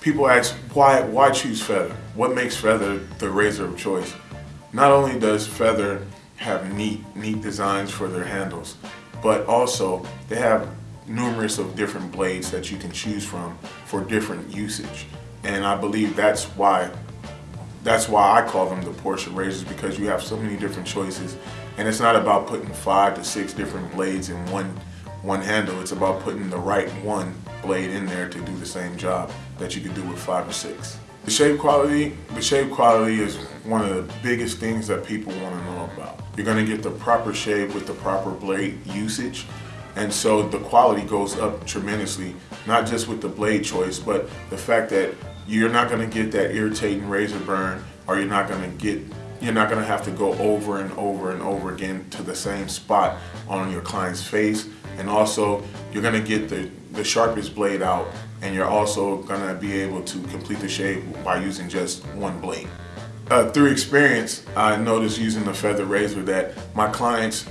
people ask, why, why choose Feather? What makes Feather the razor of choice? Not only does Feather have neat, neat designs for their handles, but also they have numerous of different blades that you can choose from for different usage. And I believe that's why that's why I call them the Porsche razors because you have so many different choices and it's not about putting five to six different blades in one one handle it's about putting the right one blade in there to do the same job that you could do with five or six. The shave quality the shave quality is one of the biggest things that people want to know about. You're going to get the proper shave with the proper blade usage and so the quality goes up tremendously not just with the blade choice but the fact that you're not going to get that irritating razor burn or you're not going to get you're not going to have to go over and over and over again to the same spot on your client's face. And also you're going to get the the sharpest blade out and you're also to be able to complete the shave by using just one blade. Uh, through experience, I noticed using the feather razor that my clients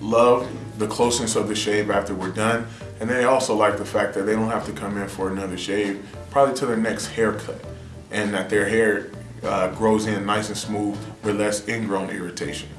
love the closeness of the shave after we're done and they also like the fact that they don't have to come in for another shave probably to their next haircut and that their hair uh, grows in nice and smooth with less ingrown irritation.